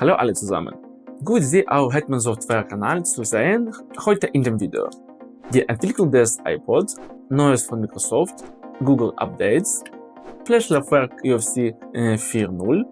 Hallo alle zusammen. Gut, Sie auf Hetman Software Kanal zu sehen, heute in dem Video. Die Entwicklung des iPod, Neues von Microsoft, Google Updates, Flash-Laufwerk UFC 4.0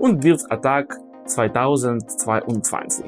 und Virus Attack 2022.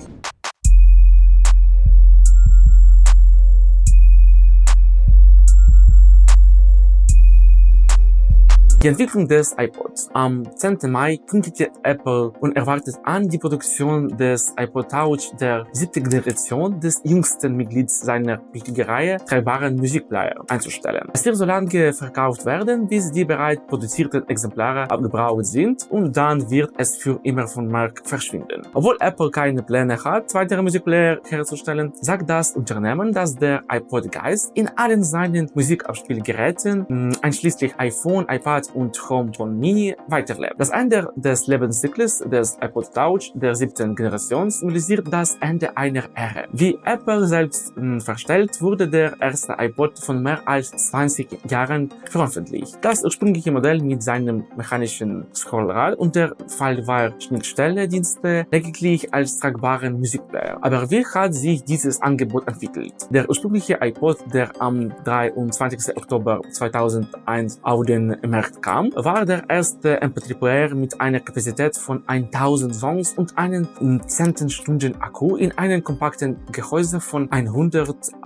Die Entwicklung des iPods. Am 10. Mai kündigte Apple unerwartet an, die Produktion des iPod Touch der siebten Generation des jüngsten Mitglieds seiner wichtigen Reihe tragbaren Musikplayer einzustellen. Es wird so lange verkauft werden, bis die bereits produzierten Exemplare abgebraucht sind und dann wird es für immer vom Markt verschwinden. Obwohl Apple keine Pläne hat, weitere Musikplayer herzustellen, sagt das Unternehmen, dass der iPod Geist in allen seinen Musikabspielgeräten, einschließlich iPhone, iPad und HomePod Mini weiterlebt. Das Ende des Lebenszyklus des iPod Touch der siebten Generation symbolisiert das Ende einer Ära. Wie Apple selbst hm, verstellt, wurde der erste iPod von mehr als 20 Jahren veröffentlicht. Das ursprüngliche Modell mit seinem mechanischen Scrollrad und der Fallware-Schnittstelle-Dienste lediglich als tragbaren Musikplayer. Aber wie hat sich dieses Angebot entwickelt? Der ursprüngliche iPod, der am 23. Oktober 2001 auf den Markt kam, war der erste MP3-Player mit einer Kapazität von 1000 Songs und einem 10 Stunden Akku in einem kompakten Gehäuse von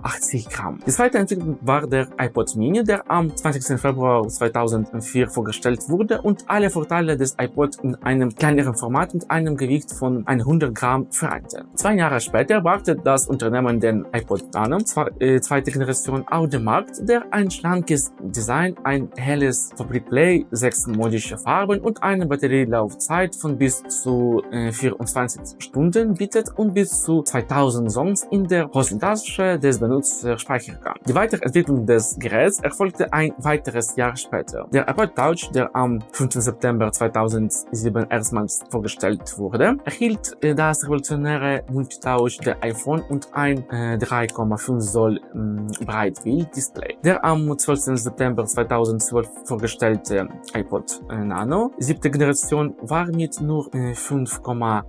180 Gramm. Die zweite Entwicklung war der iPod Mini, der am 20. Februar 2004 vorgestellt wurde und alle Vorteile des iPod in einem kleineren Format und einem Gewicht von 100 Gramm vereinte. Zwei Jahre später brachte das Unternehmen den iPod Nano, äh, zweite Generation, auf den Markt, der ein schlankes Design, ein helles Fabrikplay sechs modische Farben und eine Batterielaufzeit von bis zu äh, 24 Stunden bietet und bis zu 2000 Songs in der Hosentasche des Benutzers speichern kann. Die Weiterentwicklung des Geräts erfolgte ein weiteres Jahr später. Der iPod Touch, der am 5. September 2007 erstmals vorgestellt wurde, erhielt äh, das revolutionäre Multitouch der iPhone und ein äh, 3,5 Zoll äh, Breitbild-Display. Der am 12. September 2012 vorgestellte iPod Nano. Siebte Generation war mit nur 5,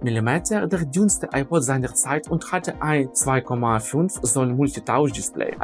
mm der dünnste iPod seiner Zeit und hatte ein 2,5 Zoll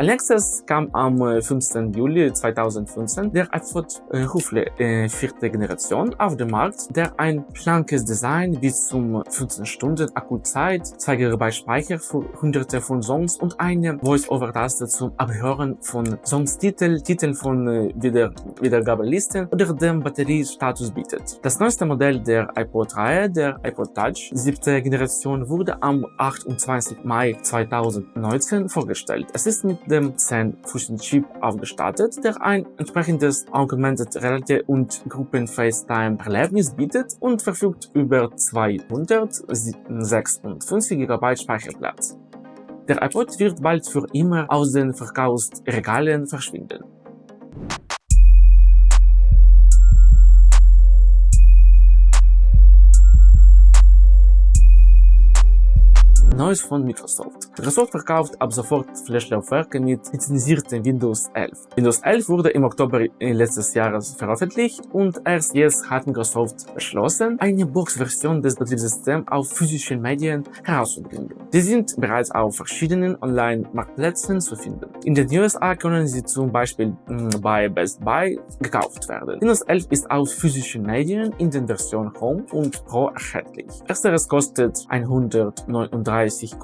Nächstes kam am 15. Juli 2015 der iPod Ruffle äh, vierte Generation auf den Markt, der ein schlankes Design bis zum 15 Stunden Akkuzeit, 2 GB Speicher für hunderte von Songs und eine Voice-Over-Taste zum Abhören von Songstitel, Titeln von äh, Wieder Wiedergabelisten oder dem Batteriestatus bietet. Das neueste Modell der iPod-Reihe, der iPod Touch, siebte Generation, wurde am 28. Mai 2019 vorgestellt. Es ist mit dem 10-Fuß-Chip aufgestattet, der ein entsprechendes Augmented Reality und Gruppen-FaceTime-Erlebnis bietet und verfügt über 256 GB Speicherplatz. Der iPod wird bald für immer aus den Verkaufsregalen verschwinden. Neues von Microsoft. Microsoft verkauft ab sofort Flash-Laufwerke mit lizenziertem Windows 11. Windows 11 wurde im Oktober letztes Jahres veröffentlicht und erst jetzt hat Microsoft beschlossen, eine Box-Version des Betriebssystems auf physischen Medien herauszubringen. Die sind bereits auf verschiedenen Online-Marktplätzen zu finden. In den USA können sie zum Beispiel hm, bei Best Buy gekauft werden. Windows 11 ist auf physischen Medien in den Versionen Home und Pro erhältlich. Ersteres kostet 139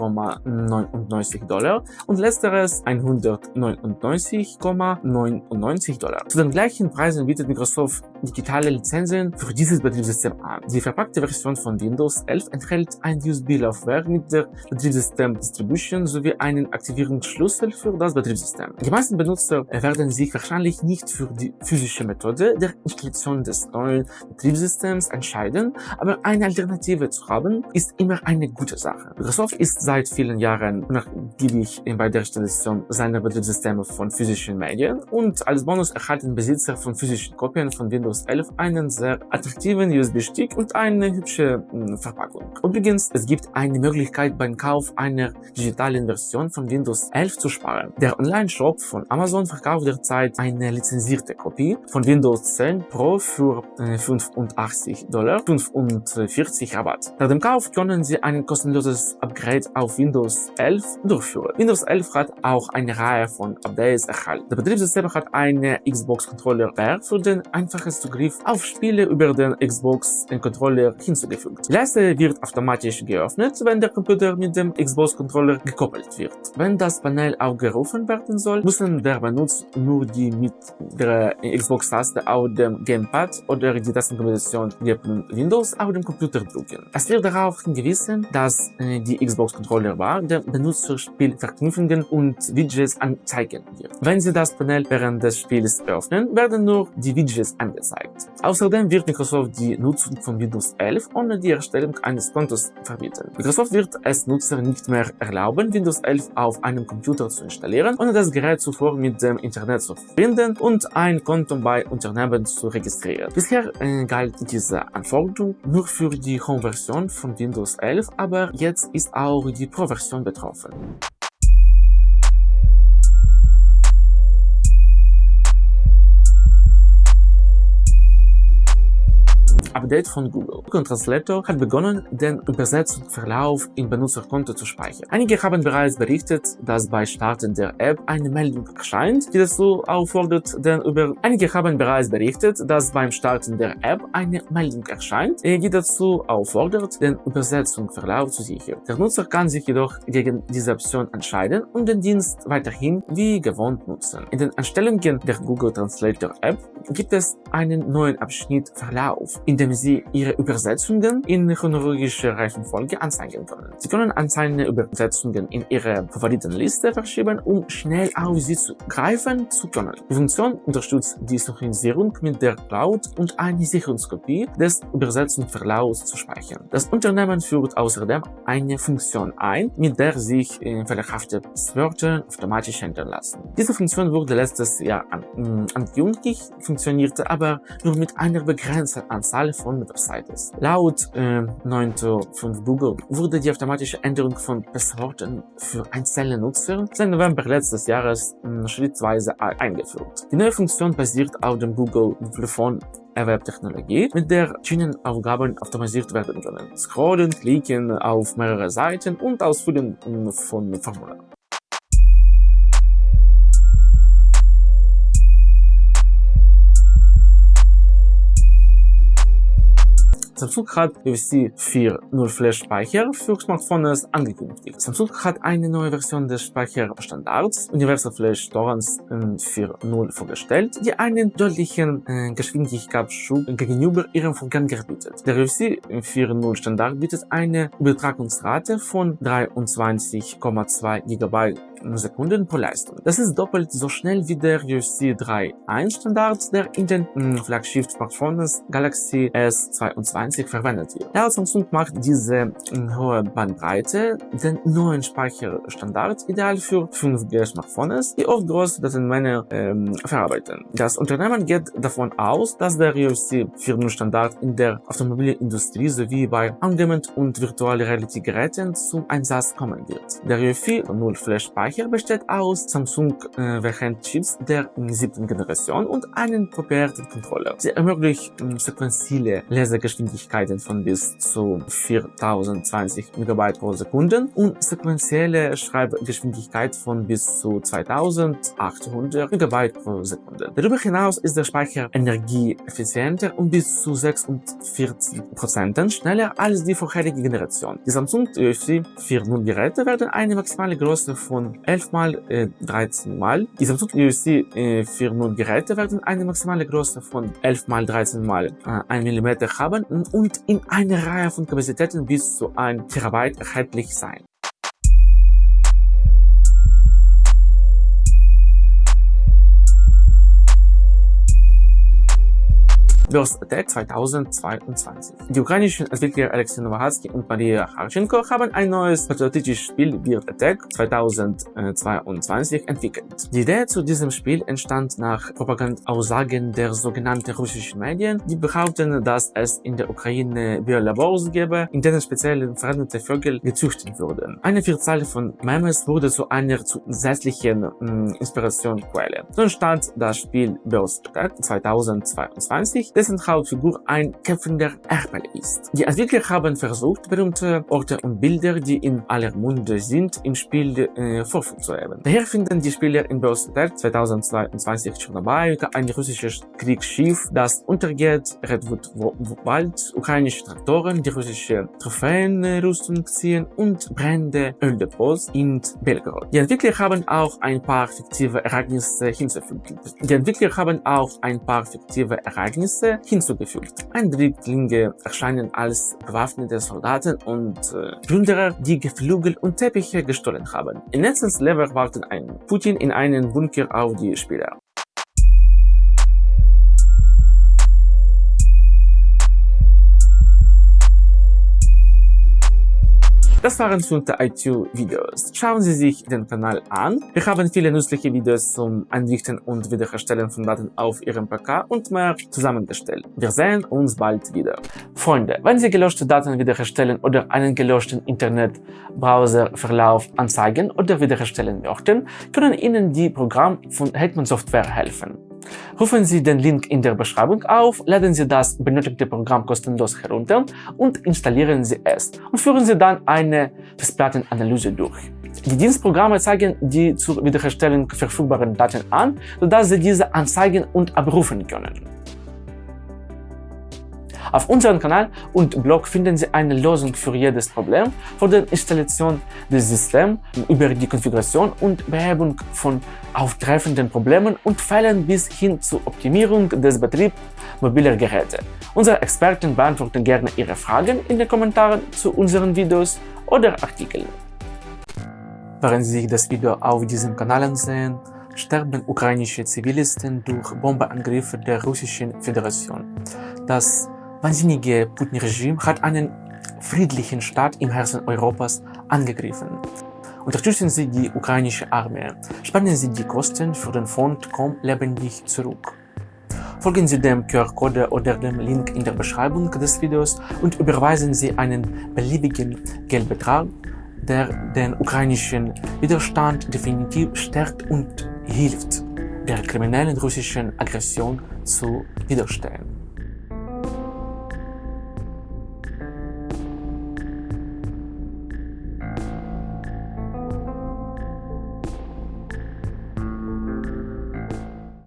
130,99 Dollar und letzteres 199,99 Dollar. Zu den gleichen Preisen bietet Microsoft digitale Lizenzen für dieses Betriebssystem an. Die verpackte Version von Windows 11 enthält ein USB-Laufwerk mit der Betriebssystem Distribution sowie einen Aktivierungsschlüssel für das Betriebssystem. Die meisten Benutzer werden sich wahrscheinlich nicht für die physische Methode der Installation des neuen Betriebssystems entscheiden, aber eine Alternative zu haben, ist immer eine gute Sache. Microsoft ist seit vielen Jahren Jahren unnachgiebig bei der Installation seiner Betriebssysteme von physischen Medien und als Bonus erhalten Besitzer von physischen Kopien von Windows 11 einen sehr attraktiven USB-Stick und eine hübsche hm, Verpackung. Übrigens, es gibt eine Möglichkeit beim Kauf einer digitalen Version von Windows 11 zu sparen. Der Online-Shop von Amazon verkauft derzeit eine lizenzierte Kopie von Windows 10 Pro für 85 äh, Dollar, 45 Rabatt. Nach dem Kauf können Sie ein kostenloses Upgrade auf Windows 11 durchführen. Windows 11 hat auch eine Reihe von Updates erhalten. Der Betriebssystem hat eine Xbox-Controller R für den einfachen Zugriff auf Spiele über den Xbox-Controller hinzugefügt. Die Leiste wird automatisch geöffnet, wenn der Computer mit dem Xbox-Controller gekoppelt wird. Wenn das Panel aufgerufen werden soll, müssen der Benutzer nur die mit der Xbox-Taste auf dem Gamepad oder die Tastenkombination neben Windows auf dem Computer drücken. Es wird darauf hingewiesen, dass äh, die Xbox-Controller-Bar der Benutzerspielverknüpfungen und Widgets anzeigen wird. Wenn Sie das Panel während des Spiels öffnen, werden nur die Widgets angezeigt. Außerdem wird Microsoft die Nutzung von Windows 11 ohne die Erstellung eines Kontos verbieten. Microsoft wird es Nutzer nicht mehr erlauben, Windows 11 auf einem Computer zu installieren, ohne das Gerät zuvor mit dem Internet zu verbinden und ein Konto bei Unternehmen zu registrieren. Bisher äh, galt diese Anforderung nur für die Home-Version von Windows 11, aber jetzt ist auch die Pro-Version betroffen. 好分 Update von Google. Google Translator hat begonnen, den Übersetzungsverlauf im Benutzerkonto zu speichern. Einige haben bereits berichtet, dass bei Starten der App eine Meldung erscheint, die dazu auffordert, den über Einige haben bereits berichtet, dass beim Starten der App eine Meldung erscheint, die dazu auffordert, den Übersetzungsverlauf zu sichern. Der Nutzer kann sich jedoch gegen diese Option entscheiden und den Dienst weiterhin wie gewohnt nutzen. In den Einstellungen der Google Translator App gibt es einen neuen Abschnitt Verlauf, in dem Sie Ihre Übersetzungen in chronologischer Reihenfolge anzeigen können. Sie können einzelne Übersetzungen in Ihre Favoritenliste verschieben, um schnell auf sie zu greifen zu können. Die Funktion unterstützt die Synchronisierung mit der Cloud und eine Sicherungskopie des Übersetzungsverlaufs zu speichern. Das Unternehmen führt außerdem eine Funktion ein, mit der sich äh, fehlerhafte Wörter automatisch ändern lassen. Diese Funktion wurde letztes Jahr an, angekündigt, funktionierte aber nur mit einer begrenzten Anzahl Anzahl von Websites. Laut äh, 9.5 Google wurde die automatische Änderung von Passworten für einzelne Nutzer seit November letztes Jahres äh, schrittweise eingeführt. Die neue Funktion basiert auf dem Google Telefon Web-Technologie, mit der Schienenaufgaben automatisiert werden können. Scrollen, klicken auf mehrere Seiten und Ausfüllen von Formularen. Samsung hat UFC 4.0 Flash Speicher für Smartphones angekündigt. Samsung hat eine neue Version des Speicherstandards Universal Flash Torrents 4.0 vorgestellt, die einen deutlichen äh, Geschwindigkeitsschub gegenüber ihrem Vorgänger bietet. Der UFC 4.0 Standard bietet eine Übertragungsrate von 23,2 GB Sekunden pro Leistung. Das ist doppelt so schnell wie der UFC 3.1 Standard, der in den Flaggschiff-Smartphones Galaxy S22 verwendet wird. Ja, Samsung macht diese hohe Bandbreite den neuen Speicherstandard ideal für 5G-Smartphones, die oft große Datenmengen ähm, verarbeiten. Das Unternehmen geht davon aus, dass der UFC 4.0 Standard in der Automobilindustrie sowie bei Angement und Virtual Reality Geräten zum Einsatz kommen wird. Der UFC 0 Flash Speicher Speicher besteht aus Samsung äh, Variant Chips der siebten Generation und einen proprietären Controller. Sie ermöglicht äh, sequenzielle Lesegeschwindigkeiten von bis zu 4020 MB pro Sekunde und sequenzielle Schreibgeschwindigkeit von bis zu 2800 MB pro Sekunde. Darüber hinaus ist der Speicher energieeffizienter und bis zu 46% schneller als die vorherige Generation. Die Samsung UFC 4.0 Geräte werden eine maximale Größe von 11 mal äh, 13 mal. Die Samsung USC äh, 4.0 Geräte werden eine maximale Größe von 11 mal 13 mal äh, 1 mm haben und in einer Reihe von Kapazitäten bis zu 1 Terabyte erhältlich sein. Burst Attack 2022. Die ukrainischen Entwickler Alexei Nowahatsky und Maria Harchenko haben ein neues patriotisches Spiel Bird Attack 2022 entwickelt. Die Idee zu diesem Spiel entstand nach Propagandaaussagen der sogenannten russischen Medien, die behaupten, dass es in der Ukraine Biolabors gäbe, in denen spezielle veränderte Vögel gezüchtet wurden. Eine Vielzahl von Memes wurde zu einer zusätzlichen hm, Inspirationsquelle. So entstand das Spiel Burst Attack 2022, dessen Hauptfigur ein kämpfender Erpel ist. Die Entwickler haben versucht, berühmte Orte und Bilder, die in aller Munde sind, im Spiel äh, vorzuheben. Daher finden die Spieler in Attack 2022 Tschernobyl ein russisches Kriegsschiff, das untergeht, Redwood Wald, ukrainische Traktoren, die russische Trophäenrüstung ziehen und brennende Öldepots in Belgorod. Die Entwickler haben auch ein paar fiktive Ereignisse hinzufügt. Die Entwickler haben auch ein paar fiktive Ereignisse hinzugefügt. Ein Drittlinge erscheinen als bewaffnete Soldaten und äh, Plünderer, die Geflügel und Teppiche gestohlen haben. In letztes Level warten ein Putin in einen Bunker auf die Spieler. Das waren fünf IQ-Videos. Schauen Sie sich den Kanal an. Wir haben viele nützliche Videos zum Einrichten und Wiederherstellen von Daten auf Ihrem PK und mehr zusammengestellt. Wir sehen uns bald wieder. Freunde, wenn Sie gelöschte Daten wiederherstellen oder einen gelöschten Internet-Browser-Verlauf anzeigen oder wiederherstellen möchten, können Ihnen die Programme von Hetman Software helfen. Rufen Sie den Link in der Beschreibung auf, laden Sie das benötigte Programm kostenlos herunter und installieren Sie es und führen Sie dann eine Festplattenanalyse durch. Die Dienstprogramme zeigen die zur Wiederherstellung verfügbaren Daten an, sodass Sie diese anzeigen und abrufen können. Auf unserem Kanal und Blog finden Sie eine Lösung für jedes Problem, von der Installation des Systems über die Konfiguration und Behebung von auftreffenden Problemen und Fällen bis hin zur Optimierung des Betriebs mobiler Geräte. Unsere Experten beantworten gerne Ihre Fragen in den Kommentaren zu unseren Videos oder Artikeln. Während Sie das Video auf diesem Kanal ansehen, sterben ukrainische Zivilisten durch Bombenangriffe der Russischen Föderation. Das wahnsinnige Putin-Regime hat einen friedlichen Staat im Herzen Europas angegriffen. Unterstützen Sie die ukrainische Armee. Spannen Sie die Kosten für den Fond Komm lebendig zurück. Folgen Sie dem QR-Code oder dem Link in der Beschreibung des Videos und überweisen Sie einen beliebigen Geldbetrag, der den ukrainischen Widerstand definitiv stärkt und hilft, der kriminellen russischen Aggression zu widerstehen.